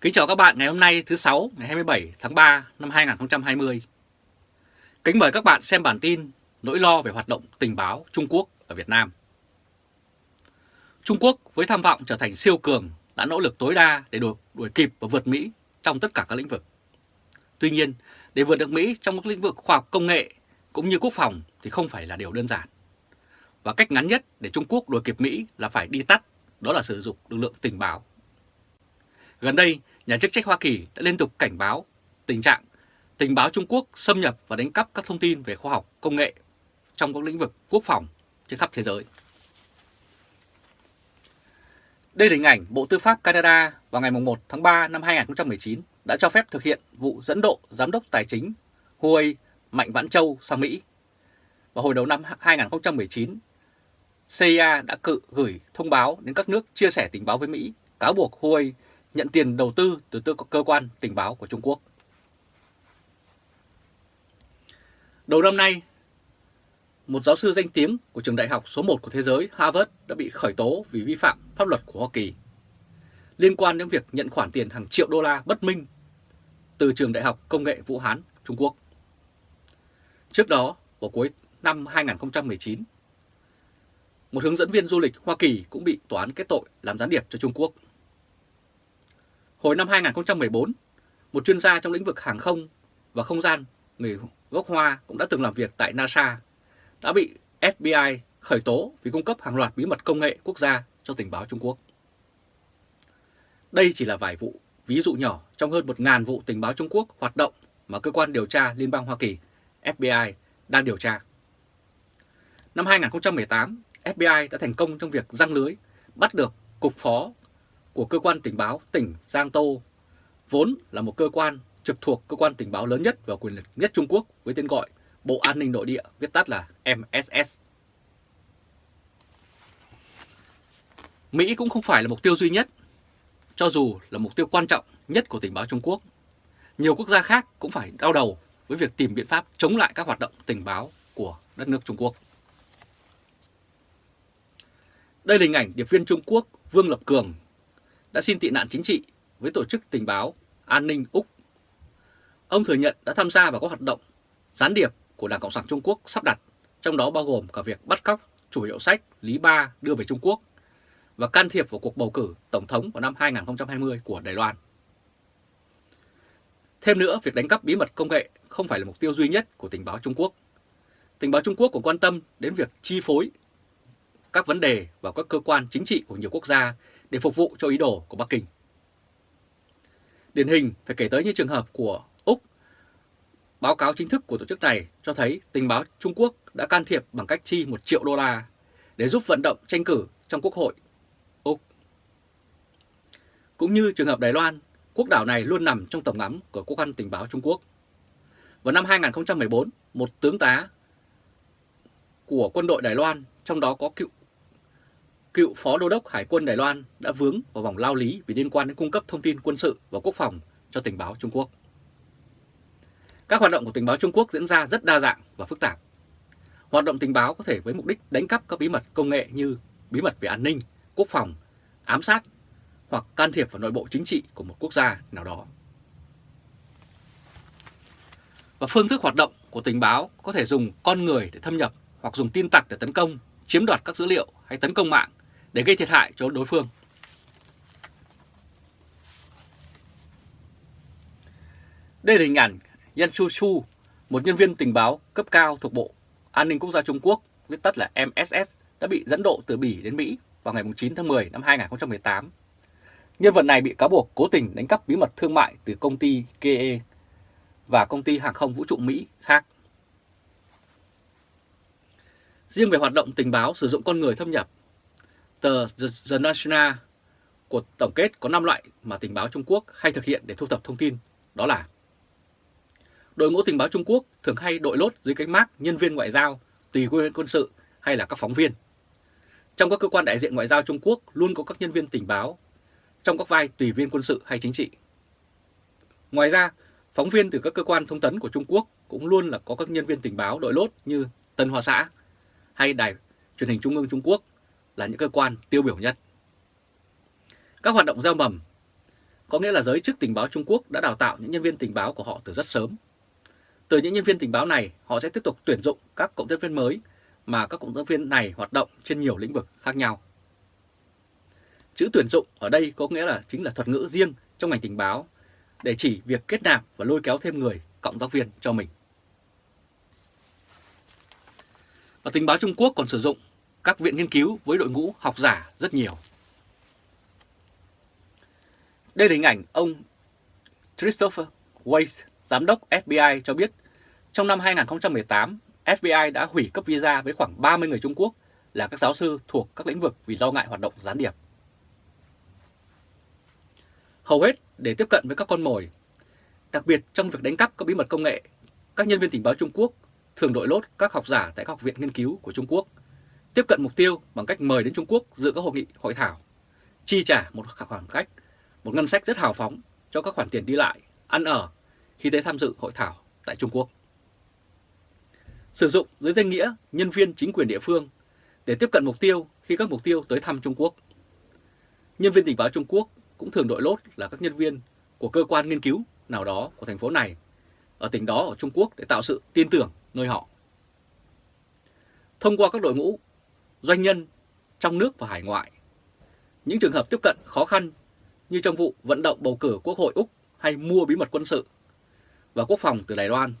Kính chào các bạn ngày hôm nay thứ sáu ngày 27 tháng 3 năm 2020. Kính mời các bạn xem bản tin nỗi lo về hoạt động tình báo Trung Quốc ở Việt Nam. Trung Quốc với tham vọng trở thành siêu cường đã nỗ lực tối đa để đuổi, đuổi kịp và vượt Mỹ trong tất cả các lĩnh vực. Tuy nhiên, để vượt được Mỹ trong các lĩnh vực khoa học công nghệ cũng như quốc phòng thì không phải là điều đơn giản. Và cách ngắn nhất để Trung Quốc đuổi kịp Mỹ là phải đi tắt, đó là sử dụng lực lượng tình báo. Gần đây, nhà chức trách Hoa Kỳ đã liên tục cảnh báo tình trạng tình báo Trung Quốc xâm nhập và đánh cắp các thông tin về khoa học, công nghệ trong các lĩnh vực quốc phòng trên khắp thế giới. Đây là hình ảnh Bộ Tư pháp Canada vào ngày 1 tháng 3 năm 2019 đã cho phép thực hiện vụ dẫn độ Giám đốc Tài chính Huawei Mạnh Vãn Châu sang Mỹ. Vào hồi đầu năm 2019, CIA đã cự gửi thông báo đến các nước chia sẻ tình báo với Mỹ, cáo buộc Huawei nhận tiền đầu tư từ cơ quan tình báo của Trung Quốc. Đầu năm nay, một giáo sư danh tiếng của trường đại học số 1 của thế giới Harvard đã bị khởi tố vì vi phạm pháp luật của Hoa Kỳ liên quan đến việc nhận khoản tiền hàng triệu đô la bất minh từ trường đại học công nghệ Vũ Hán, Trung Quốc. Trước đó, vào cuối năm 2019, một hướng dẫn viên du lịch Hoa Kỳ cũng bị tòa án kết tội làm gián điệp cho Trung Quốc. Hồi năm 2014, một chuyên gia trong lĩnh vực hàng không và không gian người gốc Hoa cũng đã từng làm việc tại NASA, đã bị FBI khởi tố vì cung cấp hàng loạt bí mật công nghệ quốc gia cho tình báo Trung Quốc. Đây chỉ là vài vụ, ví dụ nhỏ trong hơn 1.000 vụ tình báo Trung Quốc hoạt động mà cơ quan điều tra Liên bang Hoa Kỳ FBI đang điều tra. Năm 2018, FBI đã thành công trong việc răng lưới bắt được cục phó của cơ quan tình báo tỉnh Giang Tô, vốn là một cơ quan trực thuộc cơ quan tình báo lớn nhất và quyền lực nhất Trung Quốc với tên gọi Bộ An ninh Nội địa, viết tắt là MSS. Mỹ cũng không phải là mục tiêu duy nhất, cho dù là mục tiêu quan trọng nhất của tình báo Trung Quốc. Nhiều quốc gia khác cũng phải đau đầu với việc tìm biện pháp chống lại các hoạt động tình báo của đất nước Trung Quốc. Đây là hình ảnh điệp viên Trung Quốc Vương Lập Cường đã xin tị nạn chính trị với tổ chức tình báo an ninh Úc. Ông thừa nhận đã tham gia vào các hoạt động gián điệp của Đảng Cộng sản Trung Quốc sắp đặt, trong đó bao gồm cả việc bắt cóc chủ hiệu sách Lý Ba đưa về Trung Quốc và can thiệp vào cuộc bầu cử Tổng thống vào năm 2020 của Đài Loan. Thêm nữa, việc đánh cắp bí mật công nghệ không phải là mục tiêu duy nhất của tình báo Trung Quốc. Tình báo Trung Quốc cũng quan tâm đến việc chi phối các vấn đề vào các cơ quan chính trị của nhiều quốc gia để phục vụ cho ý đồ của Bắc Kinh. Điển hình phải kể tới như trường hợp của Úc. Báo cáo chính thức của tổ chức này cho thấy tình báo Trung Quốc đã can thiệp bằng cách chi 1 triệu đô la để giúp vận động tranh cử trong Quốc hội Úc. Cũng như trường hợp Đài Loan, quốc đảo này luôn nằm trong tầm ngắm của cơ quan tình báo Trung Quốc. Vào năm 2014, một tướng tá của quân đội Đài Loan, trong đó có cựu cựu Phó Đô đốc Hải quân Đài Loan đã vướng vào vòng lao lý vì liên quan đến cung cấp thông tin quân sự và quốc phòng cho tình báo Trung Quốc. Các hoạt động của tình báo Trung Quốc diễn ra rất đa dạng và phức tạp. Hoạt động tình báo có thể với mục đích đánh cắp các bí mật công nghệ như bí mật về an ninh, quốc phòng, ám sát hoặc can thiệp vào nội bộ chính trị của một quốc gia nào đó. Và phương thức hoạt động của tình báo có thể dùng con người để thâm nhập hoặc dùng tin tặc để tấn công, chiếm đoạt các dữ liệu hay tấn công mạng để gây thiệt hại cho đối phương. Đây là hình ảnh Yan Chu Chu, một nhân viên tình báo cấp cao thuộc Bộ An ninh Quốc gia Trung Quốc, viết tắt là MSS, đã bị dẫn độ từ Bỉ đến Mỹ vào ngày 9 tháng 10 năm 2018. Nhân vật này bị cáo buộc cố tình đánh cắp bí mật thương mại từ công ty KE và công ty hàng không vũ trụ Mỹ khác. Riêng về hoạt động tình báo sử dụng con người thâm nhập, tờ The National của tổng kết có 5 loại mà tình báo Trung Quốc hay thực hiện để thu thập thông tin, đó là Đội ngũ tình báo Trung Quốc thường hay đội lốt dưới cánh mác nhân viên ngoại giao, tùy quyền quân sự hay là các phóng viên. Trong các cơ quan đại diện ngoại giao Trung Quốc luôn có các nhân viên tình báo trong các vai tùy viên quân sự hay chính trị. Ngoài ra, phóng viên từ các cơ quan thông tấn của Trung Quốc cũng luôn là có các nhân viên tình báo đội lốt như Tân Hoa Xã hay Đài truyền hình Trung ương Trung Quốc là những cơ quan tiêu biểu nhất. Các hoạt động gieo mầm có nghĩa là giới chức tình báo Trung Quốc đã đào tạo những nhân viên tình báo của họ từ rất sớm. Từ những nhân viên tình báo này, họ sẽ tiếp tục tuyển dụng các cộng tác viên mới mà các cộng tác viên này hoạt động trên nhiều lĩnh vực khác nhau. Chữ tuyển dụng ở đây có nghĩa là chính là thuật ngữ riêng trong ngành tình báo để chỉ việc kết nạp và lôi kéo thêm người cộng tác viên cho mình. Và tình báo Trung Quốc còn sử dụng các viện nghiên cứu với đội ngũ học giả rất nhiều. Đây là hình ảnh ông Christopher Weiss, giám đốc FBI cho biết trong năm 2018, FBI đã hủy cấp visa với khoảng 30 người Trung Quốc là các giáo sư thuộc các lĩnh vực vì lo ngại hoạt động gián điệp. Hầu hết để tiếp cận với các con mồi, đặc biệt trong việc đánh cắp các bí mật công nghệ, các nhân viên tình báo Trung Quốc thường đội lốt các học giả tại các học viện nghiên cứu của Trung Quốc, tiếp cận mục tiêu bằng cách mời đến Trung Quốc dự các hội nghị hội thảo, chi trả một khoản cách, một ngân sách rất hào phóng cho các khoản tiền đi lại, ăn ở khi tới tham dự hội thảo tại Trung Quốc. Sử dụng dưới danh nghĩa nhân viên chính quyền địa phương để tiếp cận mục tiêu khi các mục tiêu tới thăm Trung Quốc. Nhân viên tình báo Trung Quốc cũng thường đội lốt là các nhân viên của cơ quan nghiên cứu nào đó của thành phố này ở tỉnh đó ở Trung Quốc để tạo sự tin tưởng nơi họ. Thông qua các đội ngũ doanh nhân trong nước và hải ngoại, những trường hợp tiếp cận khó khăn như trong vụ vận động bầu cử Quốc hội Úc hay mua bí mật quân sự và quốc phòng từ Đài Loan.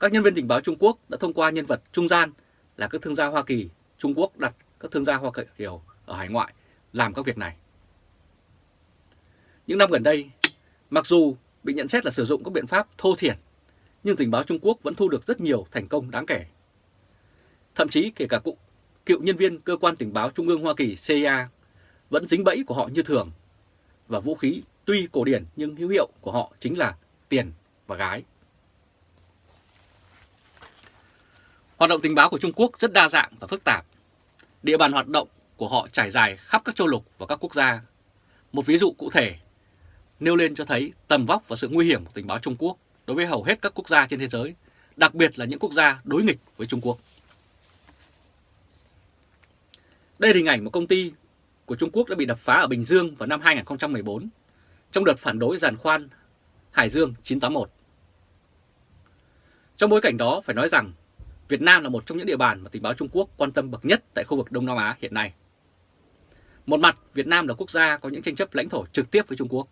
Các nhân viên tình báo Trung Quốc đã thông qua nhân vật trung gian là các thương gia Hoa Kỳ, Trung Quốc đặt các thương gia Hoa Kỳ ở hải ngoại làm các việc này. Những năm gần đây, mặc dù bị nhận xét là sử dụng các biện pháp thô thiển, nhưng tình báo Trung Quốc vẫn thu được rất nhiều thành công đáng kể. Thậm chí kể cả cụ, cựu nhân viên cơ quan tình báo Trung ương Hoa Kỳ CIA vẫn dính bẫy của họ như thường, và vũ khí tuy cổ điển nhưng hữu hiệu của họ chính là tiền và gái. Hoạt động tình báo của Trung Quốc rất đa dạng và phức tạp. Địa bàn hoạt động của họ trải dài khắp các châu lục và các quốc gia. Một ví dụ cụ thể nêu lên cho thấy tầm vóc và sự nguy hiểm của tình báo Trung Quốc đối với hầu hết các quốc gia trên thế giới, đặc biệt là những quốc gia đối nghịch với Trung Quốc. Đây là hình ảnh một công ty của Trung Quốc đã bị đập phá ở Bình Dương vào năm 2014 trong đợt phản đối giàn khoan Hải Dương 981. Trong bối cảnh đó phải nói rằng Việt Nam là một trong những địa bàn mà tình báo Trung Quốc quan tâm bậc nhất tại khu vực Đông Nam Á hiện nay. Một mặt, Việt Nam là quốc gia có những tranh chấp lãnh thổ trực tiếp với Trung Quốc.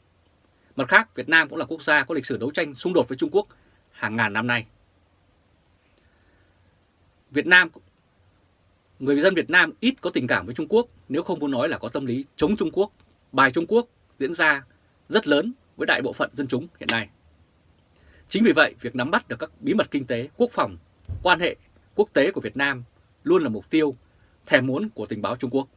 Mặt khác, Việt Nam cũng là quốc gia có lịch sử đấu tranh xung đột với Trung Quốc hàng ngàn năm nay. Việt Nam người dân Việt Nam ít có tình cảm với Trung Quốc nếu không muốn nói là có tâm lý chống Trung Quốc, bài Trung Quốc diễn ra rất lớn với đại bộ phận dân chúng hiện nay. Chính vì vậy, việc nắm bắt được các bí mật kinh tế, quốc phòng, quan hệ quốc tế của Việt Nam luôn là mục tiêu thèm muốn của tình báo Trung Quốc.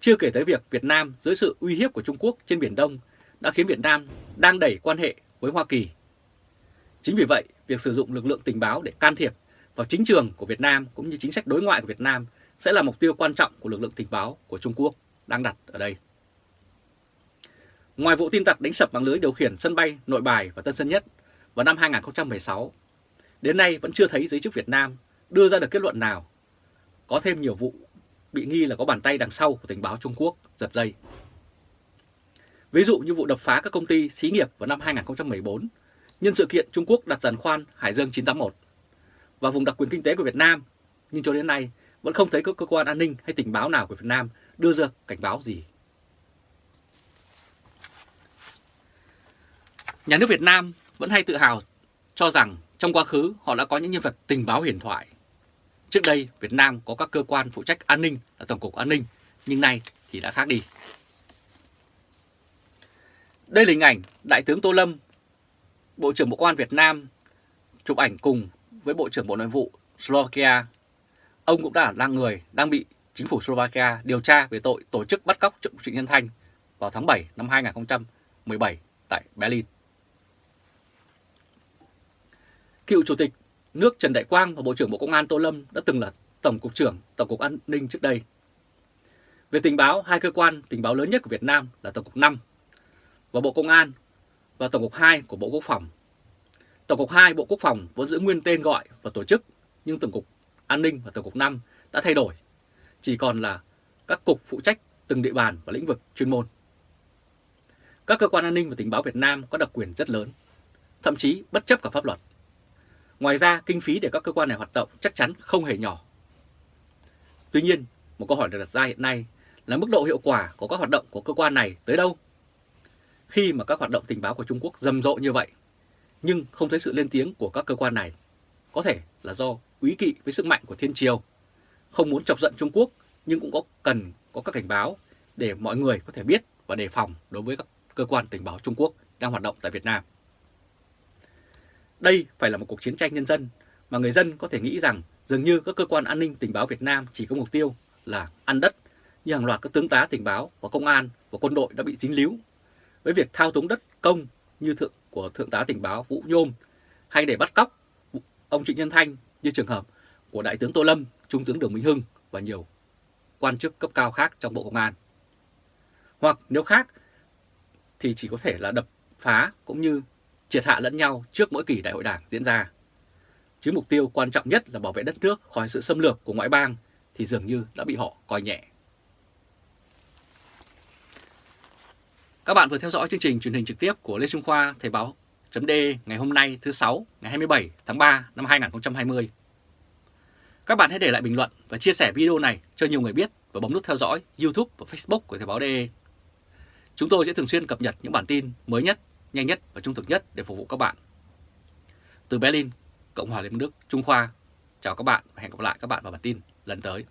Chưa kể tới việc Việt Nam dưới sự uy hiếp của Trung Quốc trên Biển Đông đã khiến Việt Nam đang đẩy quan hệ với Hoa Kỳ. Chính vì vậy, việc sử dụng lực lượng tình báo để can thiệp vào chính trường của Việt Nam cũng như chính sách đối ngoại của Việt Nam sẽ là mục tiêu quan trọng của lực lượng tình báo của Trung Quốc đang đặt ở đây. Ngoài vụ tin tặc đánh sập mạng lưới điều khiển sân bay Nội Bài và Tân Sơn Nhất vào năm 2016, đến nay vẫn chưa thấy giới chức Việt Nam đưa ra được kết luận nào. Có thêm nhiều vụ bị nghi là có bàn tay đằng sau của tình báo Trung Quốc giật dây. Ví dụ như vụ đập phá các công ty xí nghiệp vào năm 2014 nhân sự kiện Trung Quốc đặt giàn khoan Hải Dương 981 và vùng đặc quyền kinh tế của Việt Nam, nhưng cho đến nay vẫn không thấy các cơ quan an ninh hay tình báo nào của Việt Nam đưa ra cảnh báo gì. Nhà nước Việt Nam vẫn hay tự hào cho rằng trong quá khứ họ đã có những nhân vật tình báo huyền thoại. Trước đây Việt Nam có các cơ quan phụ trách an ninh là Tổng cục An ninh, nhưng nay thì đã khác đi. Đây là hình ảnh Đại tướng Tô Lâm, Bộ trưởng Bộ Công an Việt Nam chụp ảnh cùng với Bộ trưởng Bộ Nội vụ Slovakia. Ông cũng đã là người đang bị chính phủ Slovakia điều tra về tội tổ chức bắt cóc Trịnh Nhân Thanh vào tháng 7 năm 2017 tại Berlin. Cựu Chủ tịch nước Trần Đại Quang và Bộ trưởng Bộ Công an Tô Lâm đã từng là Tổng cục trưởng Tổng cục An ninh trước đây. Về tình báo, hai cơ quan tình báo lớn nhất của Việt Nam là Tổng cục 5 và Bộ Công an và Tổng cục 2 của Bộ Quốc phòng. Tổng cục 2 Bộ Quốc phòng vẫn giữ nguyên tên gọi và tổ chức, nhưng Tổng cục An ninh và Tổng cục 5 đã thay đổi, chỉ còn là các cục phụ trách từng địa bàn và lĩnh vực chuyên môn. các cơ quan an ninh và tình báo Việt Nam có đặc quyền rất lớn, thậm chí bất chấp cả pháp luật. Ngoài ra, kinh phí để các cơ quan này hoạt động chắc chắn không hề nhỏ. Tuy nhiên, một câu hỏi được đặt ra hiện nay là mức độ hiệu quả của các hoạt động của cơ quan này tới đâu? Khi mà các hoạt động tình báo của Trung Quốc rầm rộ như vậy, nhưng không thấy sự lên tiếng của các cơ quan này, có thể là do quý kỵ với sức mạnh của Thiên Triều, không muốn chọc giận Trung Quốc nhưng cũng có cần có các cảnh báo để mọi người có thể biết và đề phòng đối với các cơ quan tình báo Trung Quốc đang hoạt động tại Việt Nam. Đây phải là một cuộc chiến tranh nhân dân mà người dân có thể nghĩ rằng dường như các cơ quan an ninh tình báo Việt Nam chỉ có mục tiêu là ăn đất như hàng loạt các tướng tá tình báo và công an và quân đội đã bị dính líu với việc thao túng đất công như thượng của thượng tá tình báo Vũ Nhôm hay để bắt cóc ông Trịnh Nhân Thanh như trường hợp của đại tướng Tô Lâm, trung tướng Đường Minh Hưng và nhiều quan chức cấp cao khác trong Bộ Công an. Hoặc nếu khác thì chỉ có thể là đập phá cũng như triệt hạ lẫn nhau trước mỗi kỳ đại hội đảng diễn ra. Chứ mục tiêu quan trọng nhất là bảo vệ đất nước khỏi sự xâm lược của ngoại bang thì dường như đã bị họ coi nhẹ. Các bạn vừa theo dõi chương trình truyền hình trực tiếp của Lê Trung Khoa Thời báo .d ngày hôm nay thứ sáu ngày 27 tháng 3 năm 2020. Các bạn hãy để lại bình luận và chia sẻ video này cho nhiều người biết và bấm nút theo dõi YouTube và Facebook của Thời báo .de. Chúng tôi sẽ thường xuyên cập nhật những bản tin mới nhất, nhanh nhất và trung thực nhất để phục vụ các bạn. Từ Berlin, Cộng hòa Liên bang Đức, Trung Khoa, chào các bạn và hẹn gặp lại các bạn vào bản tin lần tới.